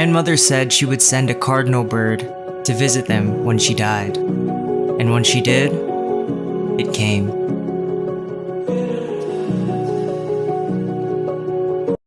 grandmother said she would send a cardinal bird to visit them when she died. And when she did, it came.